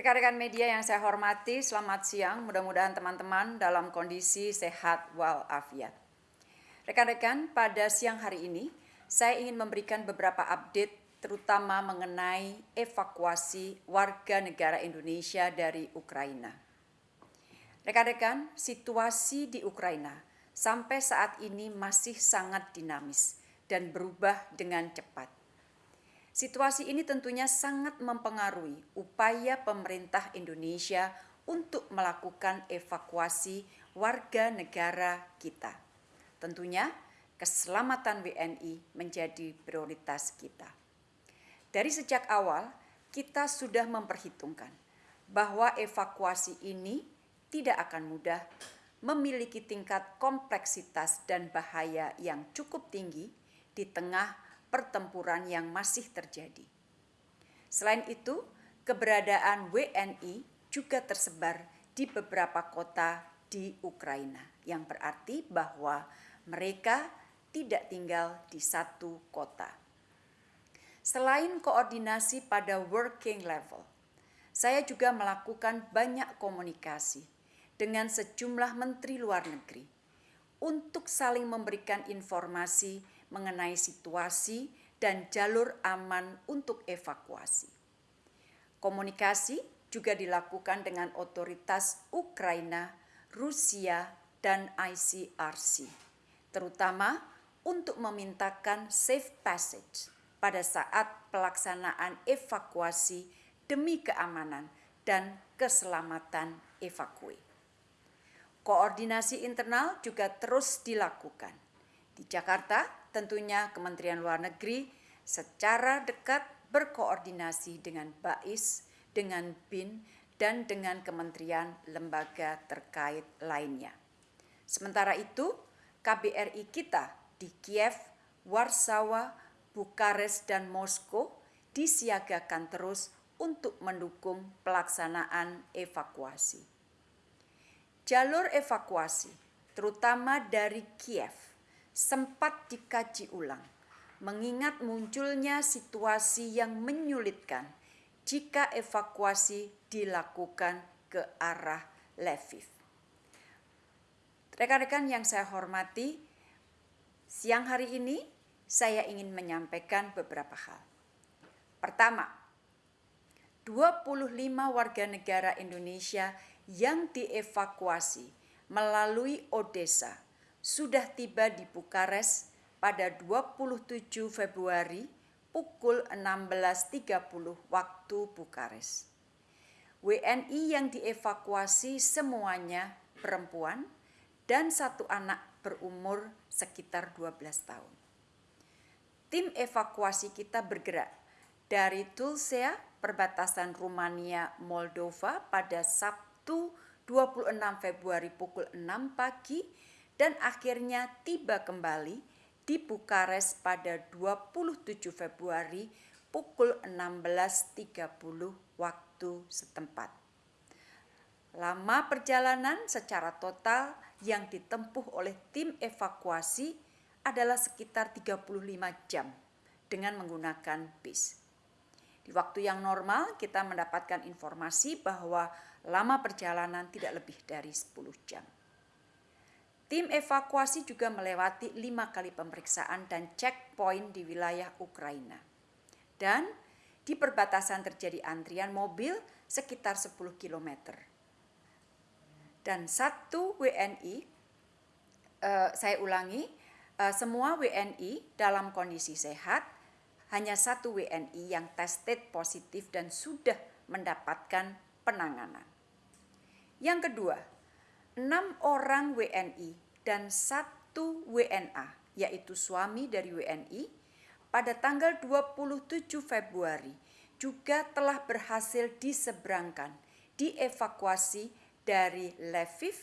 Rekan-rekan media yang saya hormati, selamat siang. Mudah-mudahan teman-teman dalam kondisi sehat walafiat. Rekan-rekan, pada siang hari ini saya ingin memberikan beberapa update terutama mengenai evakuasi warga negara Indonesia dari Ukraina. Rekan-rekan, situasi di Ukraina sampai saat ini masih sangat dinamis dan berubah dengan cepat. Situasi ini tentunya sangat mempengaruhi upaya pemerintah Indonesia untuk melakukan evakuasi warga negara kita. Tentunya keselamatan WNI menjadi prioritas kita. Dari sejak awal, kita sudah memperhitungkan bahwa evakuasi ini tidak akan mudah, memiliki tingkat kompleksitas dan bahaya yang cukup tinggi di tengah pertempuran yang masih terjadi. Selain itu, keberadaan WNI juga tersebar di beberapa kota di Ukraina, yang berarti bahwa mereka tidak tinggal di satu kota. Selain koordinasi pada working level, saya juga melakukan banyak komunikasi dengan sejumlah menteri luar negeri untuk saling memberikan informasi mengenai situasi dan jalur aman untuk evakuasi. Komunikasi juga dilakukan dengan otoritas Ukraina, Rusia, dan ICRC, terutama untuk memintakan safe passage pada saat pelaksanaan evakuasi demi keamanan dan keselamatan evakue. Koordinasi internal juga terus dilakukan. Di Jakarta, tentunya Kementerian Luar Negeri secara dekat berkoordinasi dengan BAIS, dengan BIN, dan dengan kementerian lembaga terkait lainnya. Sementara itu, KBRI kita di Kiev, Warsawa, Bukares, dan Moskow disiagakan terus untuk mendukung pelaksanaan evakuasi. Jalur evakuasi, terutama dari Kiev, sempat dikaji ulang, mengingat munculnya situasi yang menyulitkan jika evakuasi dilakukan ke arah Lviv. Rekan-rekan yang saya hormati, siang hari ini saya ingin menyampaikan beberapa hal. Pertama, 25 warga negara Indonesia yang dievakuasi melalui Odessa sudah tiba di Bukares pada 27 Februari pukul 16.30 waktu Bukares. WNI yang dievakuasi semuanya perempuan dan satu anak berumur sekitar 12 tahun. Tim evakuasi kita bergerak dari Tulsea, perbatasan Rumania Moldova pada Sabtu 26 Februari pukul 6 pagi dan akhirnya tiba kembali di Bukares pada 27 Februari pukul 16.30 waktu setempat. Lama perjalanan secara total yang ditempuh oleh tim evakuasi adalah sekitar 35 jam dengan menggunakan bis. Di waktu yang normal kita mendapatkan informasi bahwa lama perjalanan tidak lebih dari 10 jam. Tim evakuasi juga melewati lima kali pemeriksaan dan checkpoint di wilayah Ukraina. Dan di perbatasan terjadi antrian mobil sekitar 10 km. Dan satu WNI, eh, saya ulangi, eh, semua WNI dalam kondisi sehat, hanya satu WNI yang tested positif dan sudah mendapatkan penanganan. Yang kedua, enam orang WNI dan satu WNA, yaitu suami dari WNI, pada tanggal 27 Februari juga telah berhasil diseberangkan, dievakuasi dari Lviv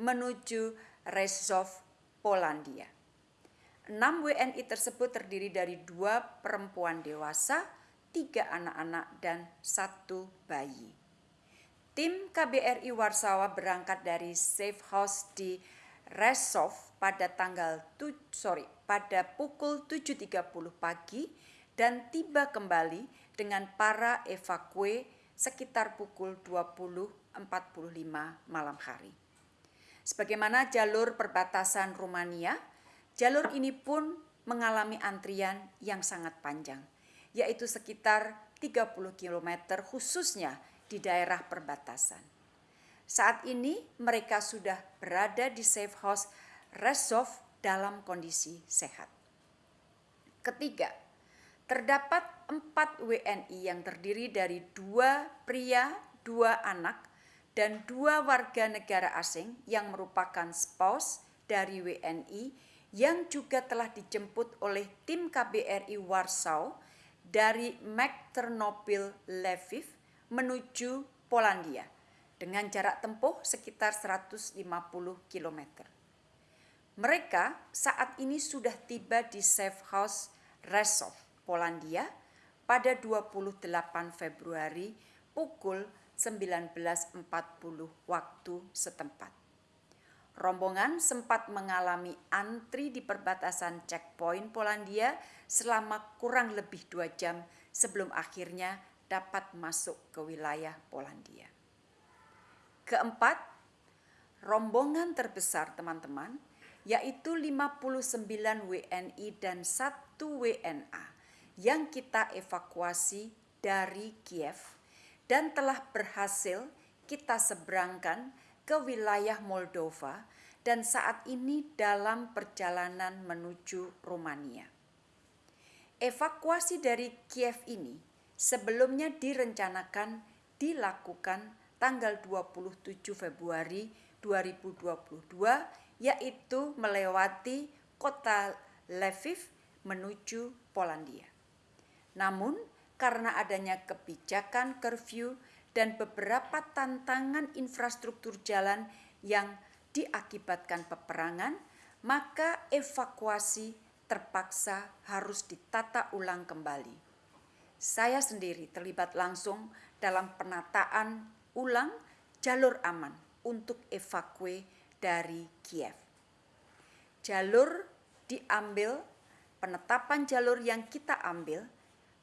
menuju Rezov, Polandia. Enam WNI tersebut terdiri dari dua perempuan dewasa, tiga anak-anak, dan satu bayi. Tim KBRI Warsawa berangkat dari safe house di Resov pada tanggal tu, sorry pada pukul 7.30 pagi dan tiba kembali dengan para evakue sekitar pukul 20.45 malam hari. Sebagaimana jalur perbatasan Rumania, jalur ini pun mengalami antrian yang sangat panjang, yaitu sekitar 30 km khususnya di daerah perbatasan. Saat ini mereka sudah berada di safe house Resov dalam kondisi sehat. Ketiga, terdapat empat WNI yang terdiri dari dua pria, dua anak, dan dua warga negara asing yang merupakan spouse dari WNI yang juga telah dijemput oleh tim KBRI Warsaw dari Ternopil Lviv menuju Polandia dengan jarak tempuh sekitar 150 km. Mereka saat ini sudah tiba di safe house Resov, Polandia pada 28 Februari pukul 19.40 waktu setempat. Rombongan sempat mengalami antri di perbatasan checkpoint Polandia selama kurang lebih dua jam sebelum akhirnya dapat masuk ke wilayah Polandia. Keempat, rombongan terbesar teman-teman yaitu 59 WNI dan 1 WNA yang kita evakuasi dari Kiev dan telah berhasil kita seberangkan ke wilayah Moldova dan saat ini dalam perjalanan menuju Rumania. Evakuasi dari Kiev ini sebelumnya direncanakan dilakukan tanggal 27 Februari 2022 yaitu melewati kota Lviv menuju Polandia. Namun karena adanya kebijakan curfew dan beberapa tantangan infrastruktur jalan yang diakibatkan peperangan, maka evakuasi terpaksa harus ditata ulang kembali. Saya sendiri terlibat langsung dalam penataan ulang jalur aman untuk evakuasi dari Kiev. Jalur diambil, penetapan jalur yang kita ambil,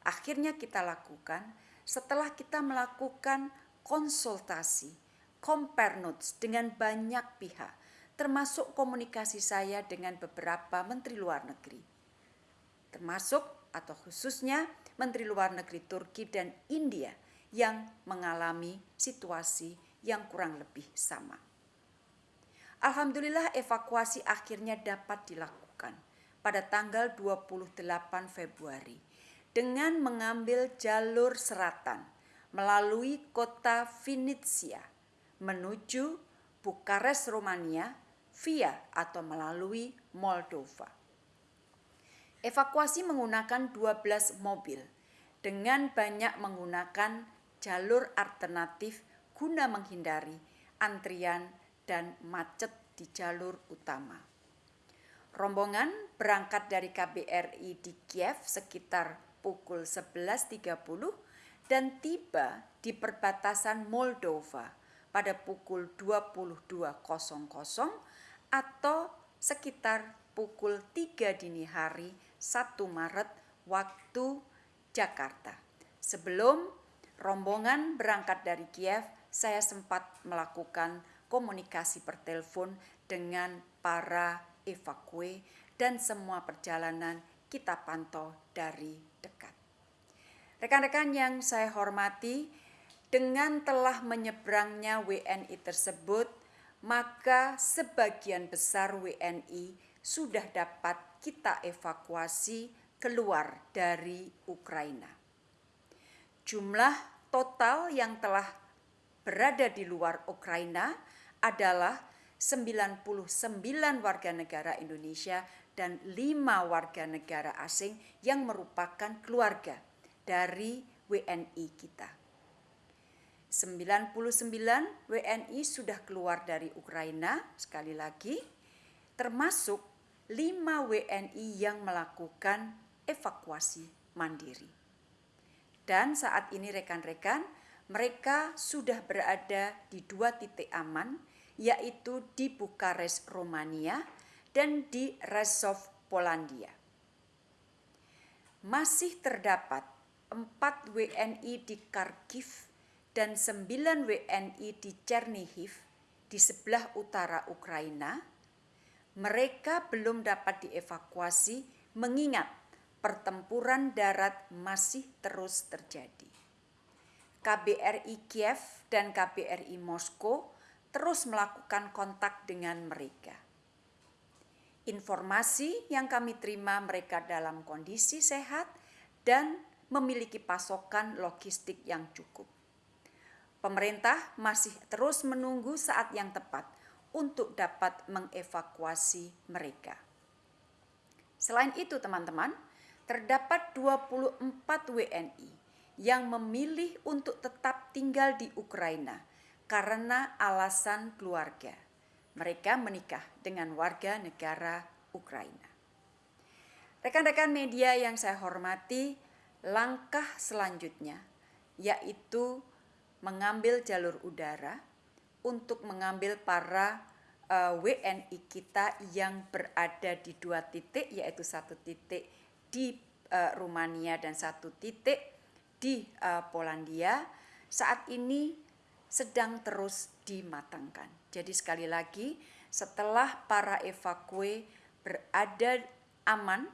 akhirnya kita lakukan setelah kita melakukan konsultasi, compare notes dengan banyak pihak, termasuk komunikasi saya dengan beberapa menteri luar negeri, termasuk atau khususnya menteri luar negeri Turki dan India yang mengalami situasi yang kurang lebih sama. Alhamdulillah evakuasi akhirnya dapat dilakukan pada tanggal 28 Februari dengan mengambil jalur selatan melalui kota Vinitsia menuju Bukares, Romania via atau melalui Moldova. Evakuasi menggunakan 12 mobil dengan banyak menggunakan jalur alternatif guna menghindari antrian dan macet di jalur utama. Rombongan berangkat dari KBRI di Kiev sekitar pukul 11.30 dan tiba di perbatasan Moldova pada pukul 22.00 atau sekitar pukul 3 dini hari 1 Maret waktu Jakarta. Sebelum rombongan berangkat dari Kiev, saya sempat melakukan komunikasi per telepon dengan para evakue dan semua perjalanan kita pantau dari dekat. Rekan-rekan yang saya hormati, dengan telah menyeberangnya WNI tersebut, maka sebagian besar WNI sudah dapat kita evakuasi keluar dari Ukraina. Jumlah total yang telah berada di luar Ukraina adalah 99 warga negara Indonesia dan lima warga negara asing yang merupakan keluarga dari WNI kita. 99 WNI sudah keluar dari Ukraina sekali lagi termasuk 5 WNI yang melakukan evakuasi mandiri. Dan saat ini rekan-rekan mereka sudah berada di dua titik aman yaitu di Bukares Romania dan di Resov Polandia. Masih terdapat empat WNI di Kharkiv dan 9 WNI di Chernihiv di sebelah utara Ukraina, mereka belum dapat dievakuasi mengingat pertempuran darat masih terus terjadi. KBRI Kiev dan KBRI Moskow terus melakukan kontak dengan mereka. Informasi yang kami terima mereka dalam kondisi sehat dan memiliki pasokan logistik yang cukup. Pemerintah masih terus menunggu saat yang tepat untuk dapat mengevakuasi mereka. Selain itu, teman-teman, terdapat 24 WNI yang memilih untuk tetap tinggal di Ukraina karena alasan keluarga. Mereka menikah dengan warga negara Ukraina. Rekan-rekan media yang saya hormati, langkah selanjutnya yaitu mengambil jalur udara untuk mengambil para eh, WNI kita yang berada di dua titik yaitu satu titik di uh, Rumania dan satu titik di uh, Polandia saat ini sedang terus dimatangkan. Jadi sekali lagi setelah para evakue berada aman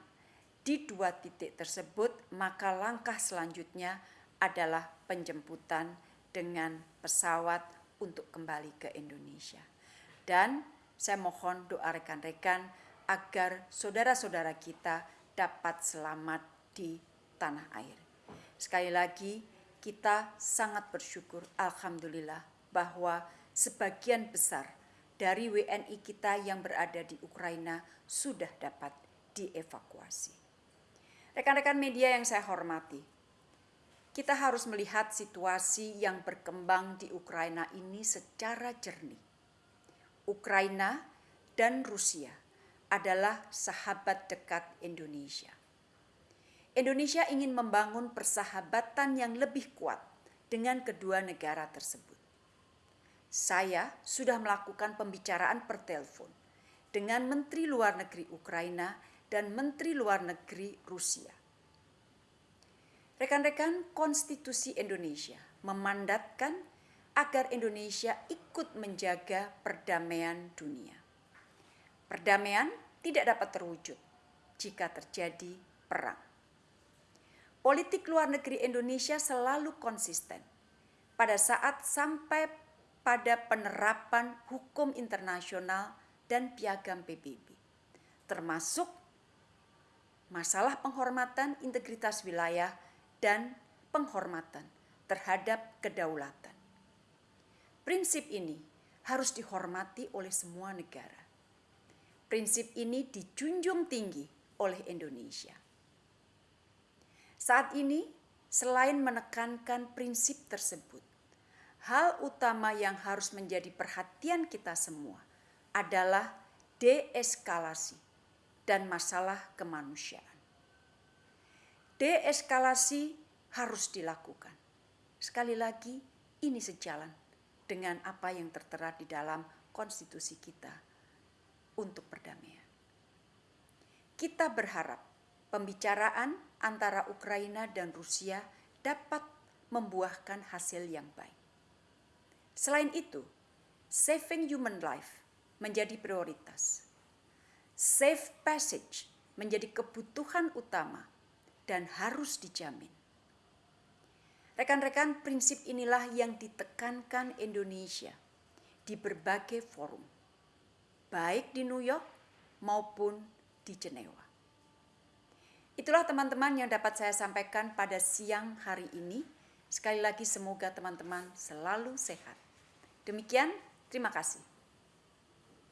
di dua titik tersebut, maka langkah selanjutnya adalah penjemputan dengan pesawat untuk kembali ke Indonesia. Dan saya mohon doa rekan-rekan agar saudara-saudara kita dapat selamat di tanah air. Sekali lagi, kita sangat bersyukur, Alhamdulillah, bahwa sebagian besar dari WNI kita yang berada di Ukraina sudah dapat dievakuasi. Rekan-rekan media yang saya hormati, kita harus melihat situasi yang berkembang di Ukraina ini secara jernih. Ukraina dan Rusia adalah sahabat dekat Indonesia. Indonesia ingin membangun persahabatan yang lebih kuat dengan kedua negara tersebut. Saya sudah melakukan pembicaraan per telepon dengan Menteri Luar Negeri Ukraina dan Menteri Luar Negeri Rusia Rekan-rekan, konstitusi Indonesia memandatkan agar Indonesia ikut menjaga perdamaian dunia. Perdamaian tidak dapat terwujud jika terjadi perang. Politik luar negeri Indonesia selalu konsisten pada saat sampai pada penerapan hukum internasional dan piagam PBB, termasuk masalah penghormatan integritas wilayah dan penghormatan terhadap kedaulatan. Prinsip ini harus dihormati oleh semua negara. Prinsip ini dijunjung tinggi oleh Indonesia. Saat ini, selain menekankan prinsip tersebut, hal utama yang harus menjadi perhatian kita semua adalah deeskalasi dan masalah kemanusiaan. Deeskalasi harus dilakukan. Sekali lagi, ini sejalan dengan apa yang tertera di dalam konstitusi kita untuk perdamaian. Kita berharap pembicaraan antara Ukraina dan Rusia dapat membuahkan hasil yang baik. Selain itu, saving human life menjadi prioritas. Safe passage menjadi kebutuhan utama dan harus dijamin. Rekan-rekan, prinsip inilah yang ditekankan Indonesia di berbagai forum, baik di New York maupun di Jenewa. Itulah teman-teman yang dapat saya sampaikan pada siang hari ini. Sekali lagi semoga teman-teman selalu sehat. Demikian, terima kasih.